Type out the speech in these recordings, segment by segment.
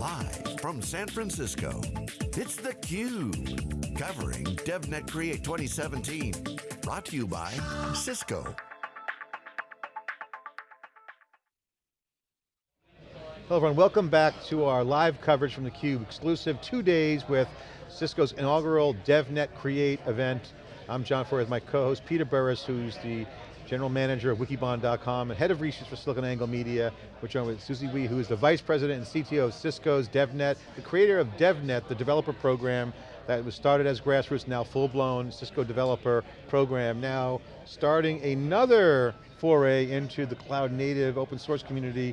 Live from San Francisco, it's theCUBE. Covering DevNet Create 2017. Brought to you by Cisco. Hello everyone, welcome back to our live coverage from theCUBE, exclusive two days with Cisco's inaugural DevNet Create event. I'm John Furrier with my co-host Peter Burris, who's the General Manager of Wikibon.com and Head of Research for SiliconANGLE Media. We're joined with Susie Wee, who is the Vice President and CTO of Cisco's DevNet, the creator of DevNet, the developer program that was started as grassroots, now full-blown Cisco developer program, now starting another foray into the cloud native open source community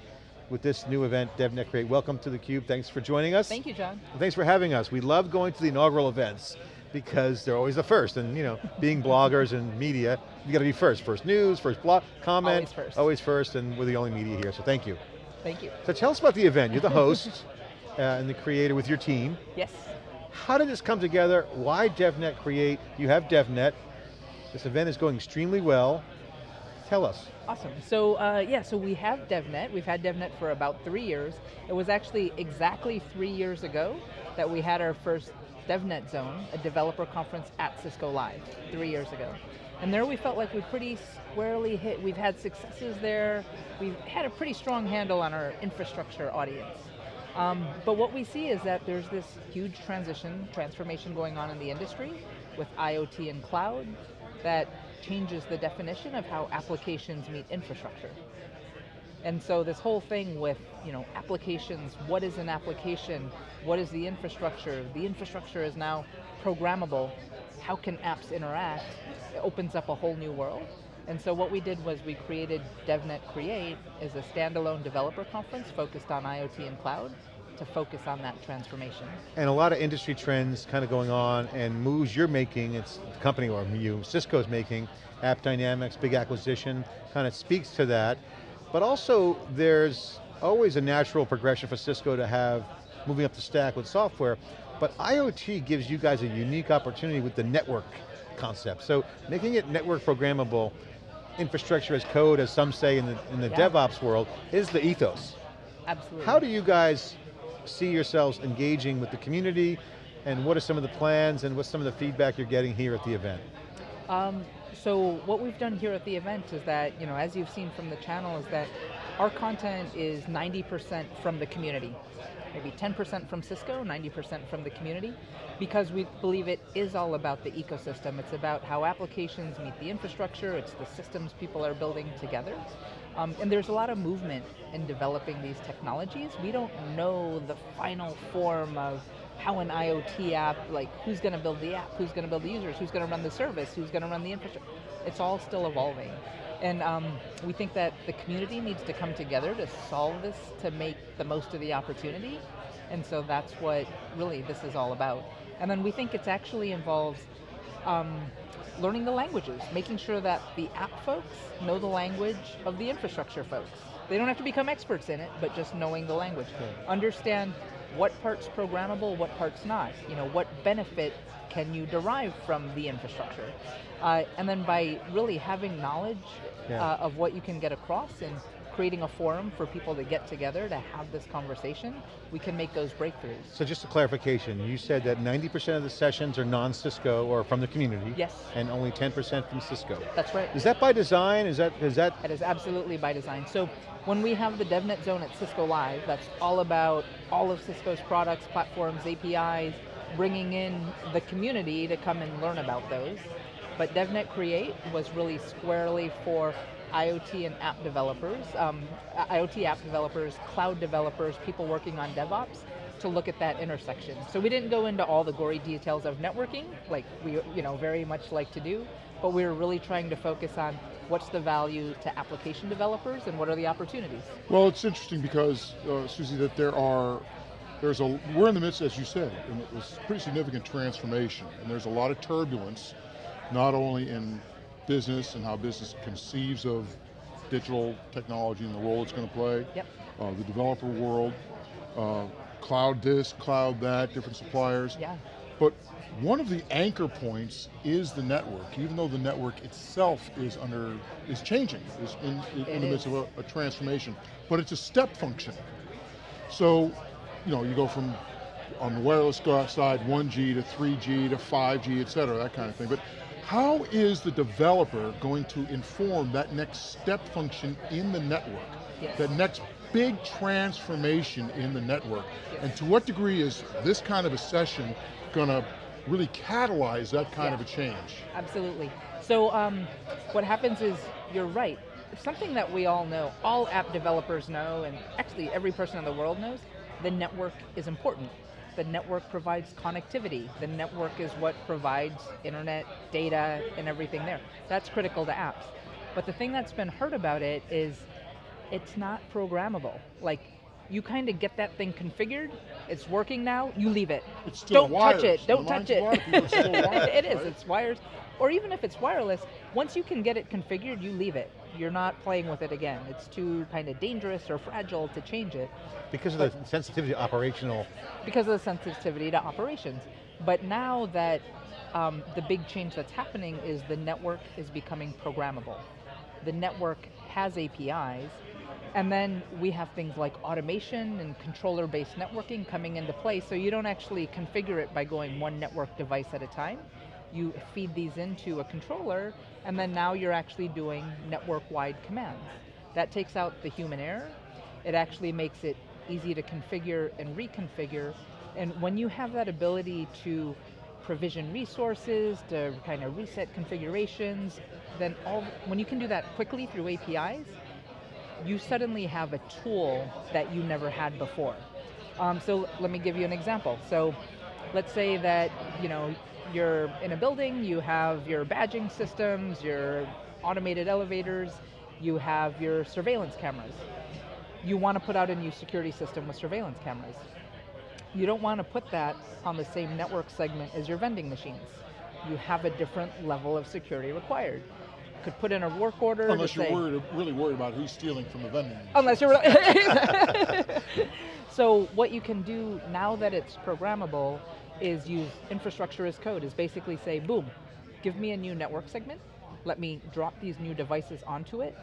with this new event, DevNet Create. Welcome to theCUBE, thanks for joining us. Thank you, John. thanks for having us. We love going to the inaugural events because they're always the first. And you know, being bloggers and media, you got to be first. First news, first blog, comment. Always first. Always first, and we're the only media here, so thank you. Thank you. So tell us about the event. You're the host uh, and the creator with your team. Yes. How did this come together? Why DevNet Create? You have DevNet. This event is going extremely well. Tell us. Awesome. So uh, yeah, so we have DevNet. We've had DevNet for about three years. It was actually exactly three years ago that we had our first DevNet Zone, a developer conference at Cisco Live, three years ago. And there we felt like we pretty squarely hit, we've had successes there, we've had a pretty strong handle on our infrastructure audience. Um, but what we see is that there's this huge transition, transformation going on in the industry with IoT and cloud that changes the definition of how applications meet infrastructure. And so this whole thing with you know, applications, what is an application, what is the infrastructure, the infrastructure is now programmable, how can apps interact, it opens up a whole new world. And so what we did was we created DevNet Create as a standalone developer conference focused on IoT and cloud to focus on that transformation. And a lot of industry trends kind of going on and moves you're making, it's the company or you, Cisco's making, AppDynamics, big acquisition, kind of speaks to that. But also there's always a natural progression for Cisco to have moving up the stack with software, but IoT gives you guys a unique opportunity with the network concept. So making it network programmable, infrastructure as code, as some say in the, in the yeah. DevOps world, is the ethos. Absolutely. How do you guys see yourselves engaging with the community, and what are some of the plans, and what's some of the feedback you're getting here at the event? Um, so what we've done here at the event is that, you know, as you've seen from the channel, is that our content is 90% from the community. Maybe 10% from Cisco, 90% from the community, because we believe it is all about the ecosystem. It's about how applications meet the infrastructure, it's the systems people are building together. Um, and there's a lot of movement in developing these technologies. We don't know the final form of how an IoT app, like who's going to build the app, who's going to build the users, who's going to run the service, who's going to run the infrastructure. It's all still evolving. And um, we think that the community needs to come together to solve this, to make the most of the opportunity. And so that's what really this is all about. And then we think it actually involves um, learning the languages, making sure that the app folks know the language of the infrastructure folks. They don't have to become experts in it, but just knowing the language. Understand what part's programmable, what part's not. You know, what benefit can you derive from the infrastructure? Uh, and then by really having knowledge yeah. uh, of what you can get across and creating a forum for people to get together to have this conversation, we can make those breakthroughs. So just a clarification, you said that 90% of the sessions are non-Cisco or from the community. Yes. And only 10% from Cisco. That's right. Is that by design? Is that, is that? It is absolutely by design. So when we have the DevNet Zone at Cisco Live, that's all about all of Cisco's products, platforms, APIs, bringing in the community to come and learn about those. But DevNet Create was really squarely for IoT and app developers, um, IoT app developers, cloud developers, people working on DevOps, to look at that intersection. So we didn't go into all the gory details of networking, like we you know very much like to do, but we were really trying to focus on what's the value to application developers and what are the opportunities. Well, it's interesting because, uh, Susie, that there are, there's a, we're in the midst, as you said, in this pretty significant transformation, and there's a lot of turbulence, not only in business and how business conceives of digital technology and the role it's going to play, yep. uh, the developer world, uh, cloud this, cloud that, different suppliers. Yeah. But one of the anchor points is the network, even though the network itself is under, is changing, is in, in the midst of a, a transformation. But it's a step function. So you know, you go from on the wireless side, 1G to 3G to 5G, et cetera, that kind of thing. But how is the developer going to inform that next step function in the network? Yes. That next big transformation in the network? Yes. And to what degree is this kind of a session going to really catalyze that kind yeah. of a change? Absolutely. So um, what happens is, you're right, something that we all know, all app developers know, and actually every person in the world knows, the network is important. The network provides connectivity. The network is what provides internet, data, and everything there. That's critical to apps. But the thing that's been hurt about it is it's not programmable. Like, you kind of get that thing configured, it's working now, you leave it. It's still Don't wires. touch it, don't The touch minds of a lot of people, it's still it. wires, it is, right? it's wires. Or even if it's wireless, once you can get it configured, you leave it. You're not playing with it again. It's too kind of dangerous or fragile to change it. Because of the sensitivity to operational. Because of the sensitivity to operations. But now that um, the big change that's happening is the network is becoming programmable. The network has APIs, and then we have things like automation and controller-based networking coming into play, so you don't actually configure it by going one network device at a time. You feed these into a controller, and then now you're actually doing network-wide commands. That takes out the human error. It actually makes it easy to configure and reconfigure, and when you have that ability to provision resources, to kind of reset configurations, then all, when you can do that quickly through APIs, you suddenly have a tool that you never had before. Um, so let me give you an example. So let's say that you know you're in a building, you have your badging systems, your automated elevators, you have your surveillance cameras. You want to put out a new security system with surveillance cameras. You don't want to put that on the same network segment as your vending machines. You have a different level of security required. You could put in a work order Unless you're say, worried, really worried about who's stealing from the vending machine. Unless you're So what you can do now that it's programmable is use infrastructure as code, is basically say, boom, give me a new network segment, let me drop these new devices onto it,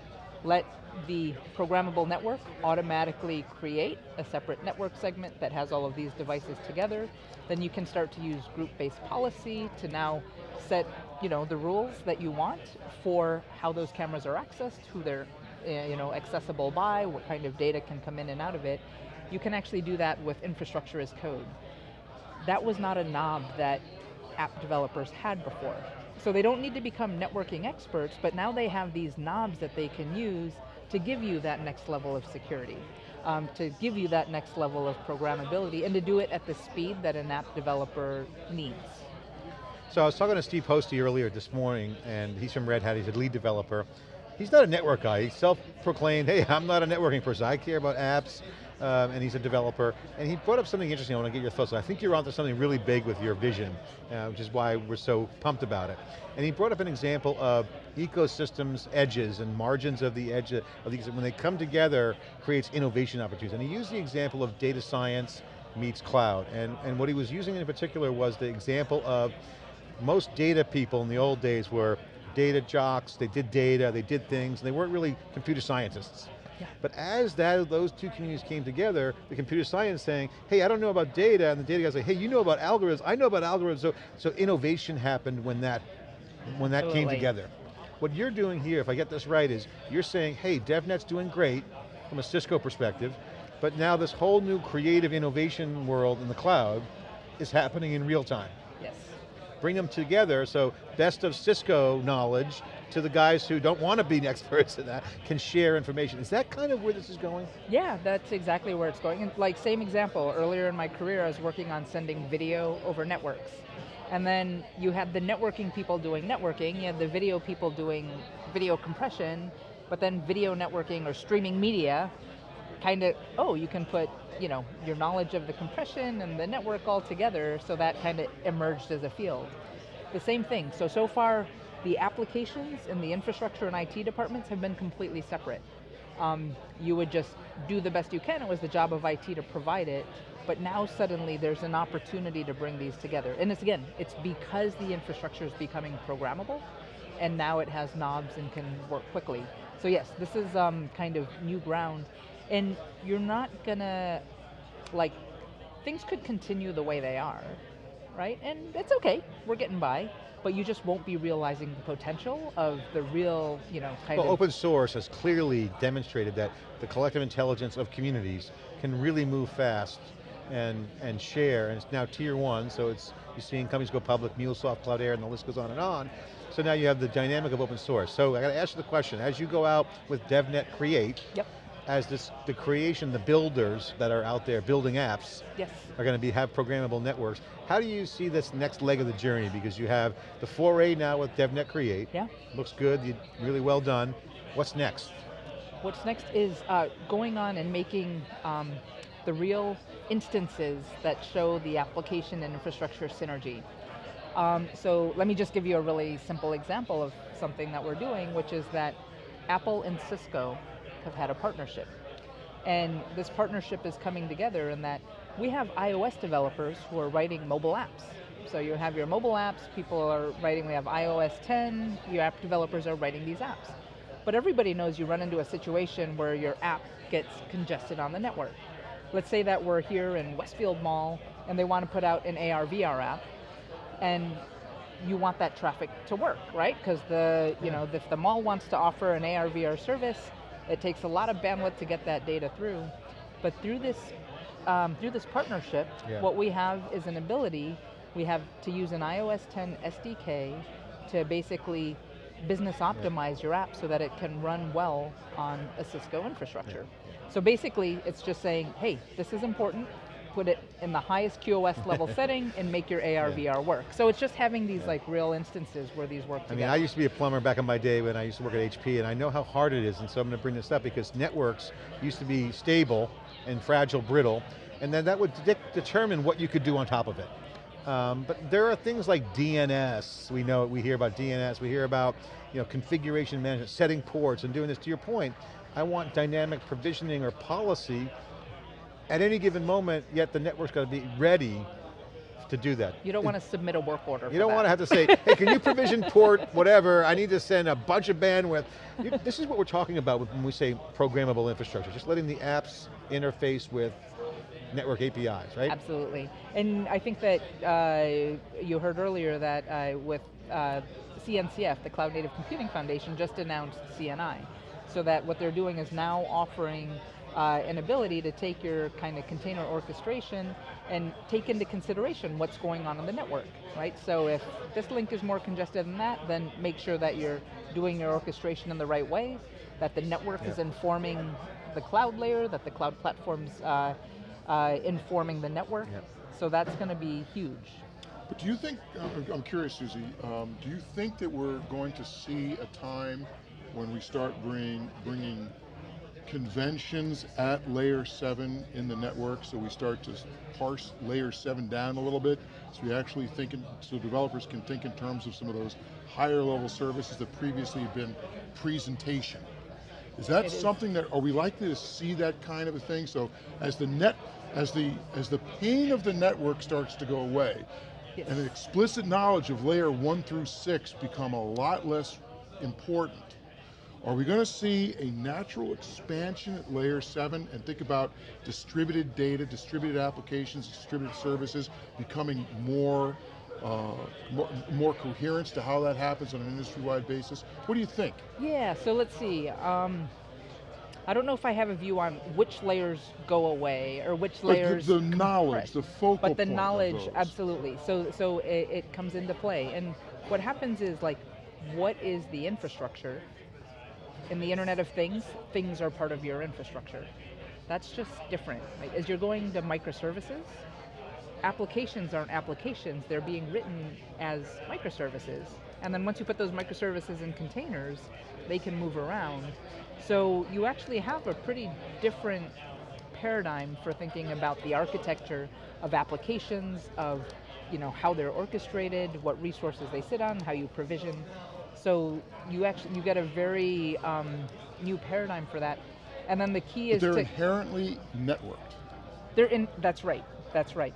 let the programmable network automatically create a separate network segment that has all of these devices together. Then you can start to use group-based policy to now set you know, the rules that you want for how those cameras are accessed, who they're uh, you know, accessible by, what kind of data can come in and out of it. You can actually do that with infrastructure as code. That was not a knob that app developers had before. So they don't need to become networking experts, but now they have these knobs that they can use to give you that next level of security, um, to give you that next level of programmability, and to do it at the speed that an app developer needs. So I was talking to Steve Hosty earlier this morning, and he's from Red Hat, he's a lead developer. He's not a network guy, he's self-proclaimed, hey, I'm not a networking person, I care about apps, um, and he's a developer. And he brought up something interesting, I want to get your thoughts on. I think you're onto something really big with your vision, uh, which is why we're so pumped about it. And he brought up an example of ecosystems edges and margins of the edge, of these, when they come together, creates innovation opportunities. And he used the example of data science meets cloud. And, and what he was using in particular was the example of most data people in the old days were data jocks, they did data, they did things, and they weren't really computer scientists. Yeah. But as that, those two communities came together, the computer science saying, hey, I don't know about data, and the data guys say, hey, you know about algorithms, I know about algorithms, so, so innovation happened when that, when that came together. What you're doing here, if I get this right, is you're saying, hey, DevNet's doing great from a Cisco perspective, but now this whole new creative innovation world in the cloud is happening in real time. Bring them together so best of Cisco knowledge to the guys who don't want to be experts in that can share information. Is that kind of where this is going? Yeah, that's exactly where it's going. And like same example, earlier in my career I was working on sending video over networks. And then you had the networking people doing networking, you had the video people doing video compression, but then video networking or streaming media, kind of, oh, you can put you know, your knowledge of the compression and the network all together, so that kind of emerged as a field. The same thing, so, so far the applications and the infrastructure and IT departments have been completely separate. Um, you would just do the best you can, it was the job of IT to provide it, but now suddenly there's an opportunity to bring these together. And it's again, it's because the infrastructure is becoming programmable, and now it has knobs and can work quickly. So yes, this is um, kind of new ground, and you're not gonna like things could continue the way they are, right? And it's okay, we're getting by, but you just won't be realizing the potential of the real, you know, kind Well, of open source has clearly demonstrated that the collective intelligence of communities can really move fast and, and share, and it's now tier one, so it's, you're seeing companies go public, MuleSoft, Cloudera, and the list goes on and on. So now you have the dynamic of open source. So I got to ask you the question, as you go out with DevNet Create, Yep. As this, the creation, the builders that are out there building apps, Yes. are going to be have programmable networks. How do you see this next leg of the journey? Because you have the foray now with DevNet Create. Yeah. Looks good, really well done. What's next? What's next is uh, going on and making um, the real instances that show the application and infrastructure synergy. Um, so let me just give you a really simple example of something that we're doing, which is that Apple and Cisco have had a partnership. And this partnership is coming together in that we have iOS developers who are writing mobile apps. So you have your mobile apps, people are writing, we have iOS 10, your app developers are writing these apps. But everybody knows you run into a situation where your app gets congested on the network. Let's say that we're here in Westfield Mall and they want to put out an AR VR app and you want that traffic to work, right? Because the, you know, if the mall wants to offer an AR VR service, it takes a lot of bandwidth to get that data through. But through this, um, through this partnership, Yeah. what we have is an ability, we have to use an iOS 10 SDK to basically business optimize your app so that it can run well on a Cisco infrastructure. So basically, it's just saying, hey, this is important, put it in the highest QoS level setting and make your AR Yeah. VR work. So it's just having these like real instances where these work I mean, I used to be a plumber back in my day when I used to work at HP, and I know how hard it is, and so I'm going to bring this up because networks used to be stable and fragile, brittle, and then that would de determine what you could do on top of it. Um, but there are things like DNS, we know, we hear about DNS, we hear about you know, configuration management, setting ports and doing this. To your point, I want dynamic provisioning or policy at any given moment, yet the network's got to be ready to do that. you don't want to submit a work order. You don't want to have to say, hey, can you provision port, whatever, I need to send a bunch of bandwidth. You, this is what we're talking about when we say programmable infrastructure, just letting the apps interface with network APIs, right? Absolutely. And I think that uh, you heard earlier that uh, with uh, CNCF, the Cloud Native Computing Foundation, just announced CNI. So that what they're doing is now offering uh, an ability to take your kind of container orchestration and take into consideration what's going on in the network, right? So if this link is more congested than that, then make sure that you're doing your orchestration in the right way, that the network is informing the cloud layer, that the cloud platforms uh, uh, informing the network. Yep. So that's going to be huge. But do you think, I'm- I'm curious Susie, um, do you think that we're going to see a time when we start bring, bringing conventions at layer seven in the network, so we start to parse layer seven down a little bit, so we actually think, in, so developers can think in terms of some of those higher level services that previously have been presentation. Is that It is. something that, are we likely to see that kind of a thing? So as the net, as the, as the pain of the network starts to go away, Yes. and the explicit knowledge of layer one through six become a lot less important, are we going to see a natural expansion at layer seven and think about distributed data, distributed applications, distributed services becoming more, uh, more, more coherence to how that happens on an industry-wide basis? What do you think? Yeah, so let's see. Um, I don't know if I have a view on which layers go away or which But the- layers the, knowledge, the focal but the knowledge absolutely so so it, it comes into play and what happens is like what is the infrastructure in the internet of things things are part of your infrastructure that's just different right? as you're going to microservices applications aren't applications they're being written as microservices and then once you put those microservices in containers they can move around so you actually have a pretty different paradigm for thinking about the architecture of applications, of you know how they're orchestrated, what resources they sit on, how you provision. So you actually you get a very um, new paradigm for that. And then the key But is they're inherently networked. they're in. That's right. That's right.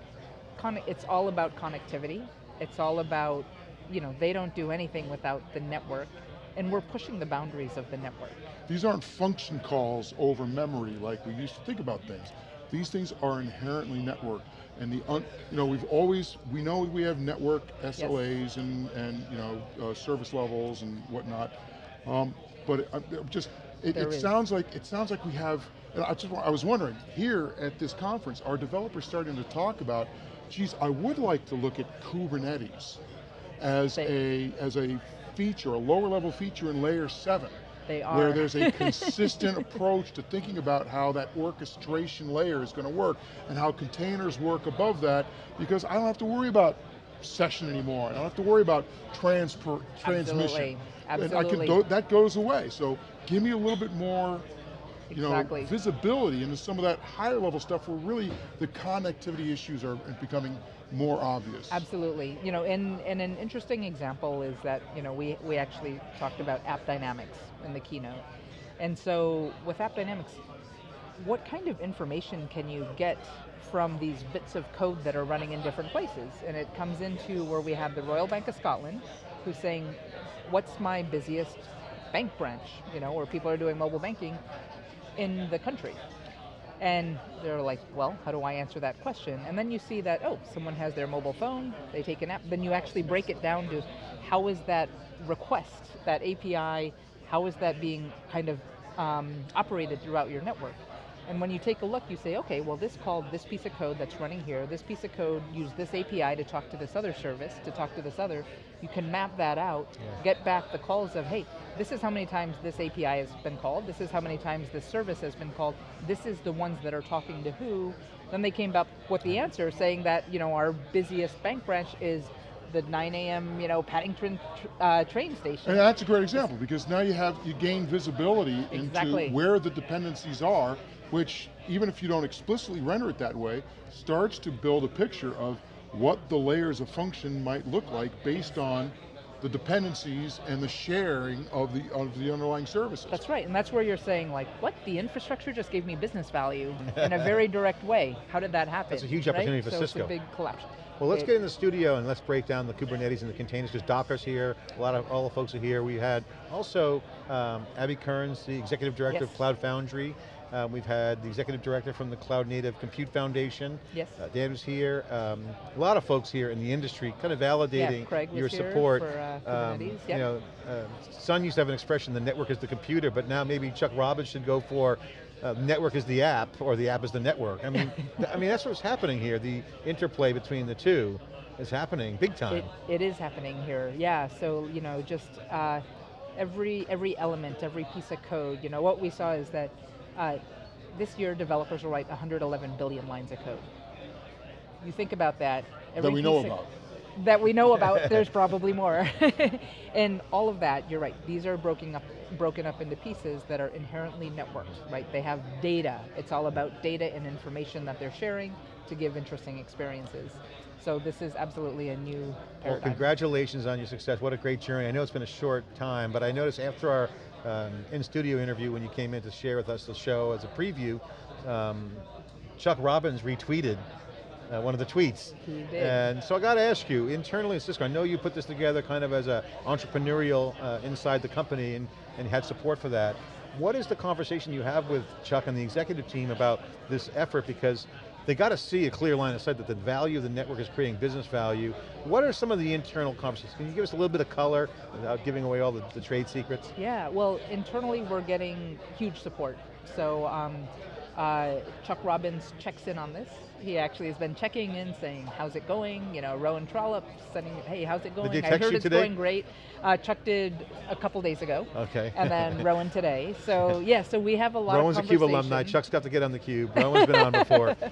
Conne- it's all about connectivity. It's all about you know they don't do anything without the network, and we're pushing the boundaries of the network. These aren't function calls over memory like we used to think about things. these things are inherently networked. And the, un, you know, we've always, we know we have network SLAs and, and you know, uh, service levels and whatnot. Um, but it, I'm just, it, it sounds like, it sounds like we have, and I just, I was wondering, here at this conference, are developers starting to talk about, geez, I would like to look at Kubernetes as a, as a feature, a lower level feature in layer seven. They are. Where there's a consistent approach to thinking about how that orchestration layer is going to work and how containers work above that because I don't have to worry about session anymore. I don't have to worry about transfer, transmission. Absolutely, And I can go, that goes away. So give me a little bit more you Exactly. know, visibility into some of that higher level stuff where really the connectivity issues are becoming more obvious. Absolutely. You know, and, and an interesting example is that, you know, we, we actually talked about AppDynamics in the keynote. And so with AppDynamics, what kind of information can you get from these bits of code that are running in different places? And it comes into where we have the Royal Bank of Scotland, who's saying, what's my busiest bank branch, you know, where people are doing mobile banking in the country. And they're like, well, how do I answer that question? And then you see that, oh, someone has their mobile phone, they take an app, then you actually break it down to how is that request, that API, how is that being kind of um, operated throughout your network? And when you take a look, you say, okay, well this called this piece of code that's running here, this piece of code used this API to talk to this other service, to talk to this other. You can map that out, get back the calls of, hey, this is how many times this API has been called, this is how many times this service has been called, this is the ones that are talking to who. Then they came up with the answer saying that, you know, our busiest bank branch is the 9 a.m., you know, Paddington uh, train station. And that's a great example because now you have, you gain visibility Exactly. into where the dependencies are, which even if you don't explicitly render it that way, starts to build a picture of what the layers of function might look like based on the dependencies and the sharing of the, of the underlying services. That's right, and that's where you're saying like, what? The infrastructure just gave me business value in a very direct way. How did that happen? That's a huge right? opportunity for so Cisco. It's a big collapse. Well, let's It- get in the studio and let's break down the Kubernetes and the containers, because Docker's here, a lot of, all the folks are here. We had also um, Abby Kearns, the Executive Director of Cloud Foundry. Uh, we've had the Executive Director from the Cloud Native Compute Foundation. Yes. Uh, Dan was here. Um, a lot of folks here in the industry kind of validating Craig was your here support. for, uh, Um, Kubernetes, You yep. know, uh, Sun used to have an expression, the network is the computer, but now maybe Chuck Robbins should go for uh, network is the app, or the app is the network. I mean, I mean that's what's happening here. The interplay between the two is happening big time. It, it is happening here, yeah. So you know, just uh, every every element, every piece of code. You know, what we saw is that uh, this year developers will write 111 billion lines of code. You think about that. every we know of- about. That we know about. there's probably more, and all of that. You're right. These are broken up broken up into pieces that are inherently networked. Right. They have data. It's all about data and information that they're sharing to give interesting experiences. So this is absolutely a new Well, congratulations on your success. What a great journey. I know it's been a short time, but I noticed after our um, in-studio interview when you came in to share with us the show as a preview, um, Chuck Robbins retweeted uh, one of the tweets. He did. And so I got to ask you, internally at Cisco, I know you put this together kind of as a entrepreneurial uh, inside the company and, and had support for that. What is the conversation you have with Chuck and the executive team about this effort? Because they got to see a clear line of sight that the value of the network is creating business value. What are some of the internal conversations? Can you give us a little bit of color without giving away all the, the trade secrets? Yeah, well, internally we're getting huge support. So um, uh, Chuck Robbins checks in on this. He actually has been checking in, saying, "How's it going?" You know, Rowan Trollope sending, "Hey, how's it going?" I heard it's today? going great. Uh, Chuck did a couple days ago, Okay. and then Rowan today. So yeah, so we have a lot Rowan's a CUBE alumni. Chuck's got to get on the Cube. Rowan's been on before.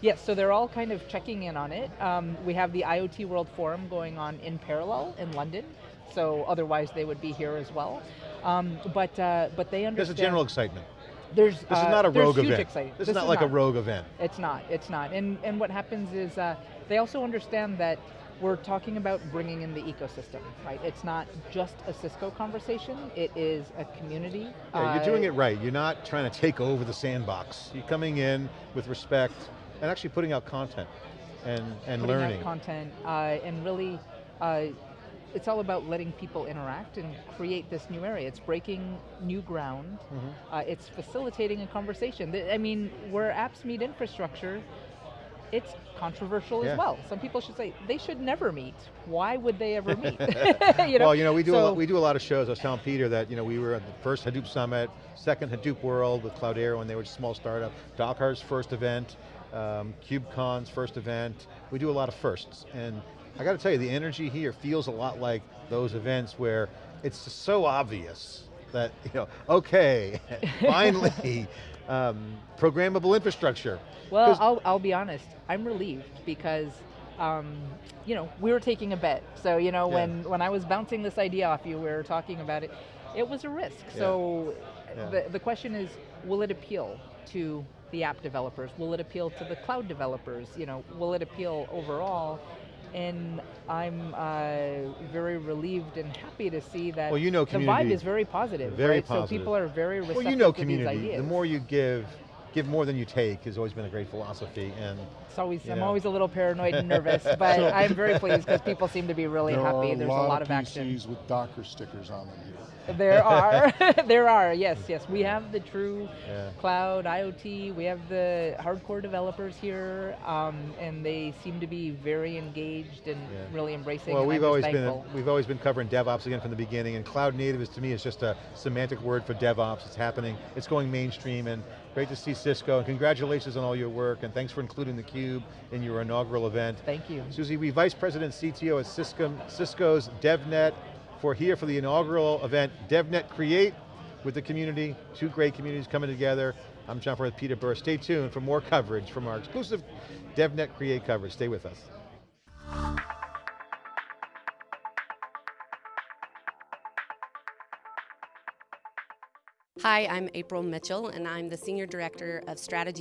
Yes, so they're all kind of checking in on it. Um, we have the IoT World Forum going on in parallel in London, so otherwise they would be here as well. Um, but uh, but they understand. There's a general excitement. There's This is uh, not a rogue event. excitement. This, is not like a rogue event. It's not. It's not. And and what happens is uh, they also understand that we're talking about bringing in the ecosystem, right? It's not just a Cisco conversation. It is a community. Yeah, you're Uh, doing it right. You're not trying to take over the sandbox. You're coming in with respect and actually putting out content and, and learning. content uh, and really uh, it's all about letting people interact and create this new area. It's breaking new ground. Mm-hmm. Uh, it's facilitating a conversation. I mean, where apps meet infrastructure, it's controversial Yeah. as well. Some people should say they should never meet. Why would they ever meet? you know? Well, you know, we do, a So- lot, we do a lot of shows. I was telling Peter that, you know, we were at the first Hadoop Summit, second Hadoop World with Cloudera when they were a small startup, Docker's first event, um, KubeCon's first event. We do a lot of firsts. And I got to tell you, the energy here feels a lot like those events where it's just so obvious that, you know, okay, finally, um, programmable infrastructure. Well, I'll, I'll be honest, I'm relieved because, um, you know, we were taking a bet. So, you know, Yeah. when, when I was bouncing this idea off you, we were talking about it, it was a risk. So Yeah. The, the question is, will it appeal to the app developers? Will it appeal to the cloud developers? You know, will it appeal overall? And I'm uh, very relieved and happy to see that Well, you know the vibe is very positive, Very right? positive. So people are very receptive well, you know community. The more you give, give more than you take has always been a great philosophy. And It's always, I'm know. always a little paranoid and nervous, but I'm very pleased because people seem to be really there happy. are There's a lot, a lot of of action. PCs with Docker stickers on them here. There are, there are, yes, yes. We have the true Yeah. cloud IoT. We have the hardcore developers here, um, and they seem to be very engaged and Yeah. really embracing. Well, Wee've always been we've always been covering DevOps again from the beginning, and cloud native is to me is just a semantic word for DevOps. It's happening. It's going mainstream, and great to see Cisco. And congratulations on all your work, and thanks for including the Cube in your inaugural event. Thank you. Susie, we Vice President CTO at Cisco, Cisco's DevNet for here for the inaugural event, DevNet Create with the community, two great communities coming together. I'm John with Peter Burr. Stay tuned for more coverage from our exclusive DevNet Create coverage. Stay with us. Hi, I'm April Mitchell, and I'm the Senior Director of Strategy